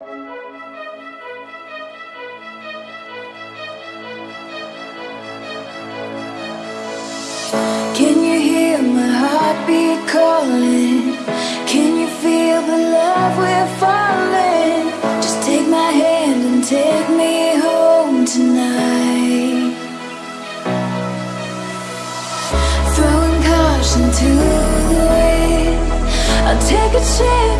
Can you hear my heartbeat calling? Can you feel the love we're falling? Just take my hand and take me home tonight. Throwing caution to the wind. I'll take a chance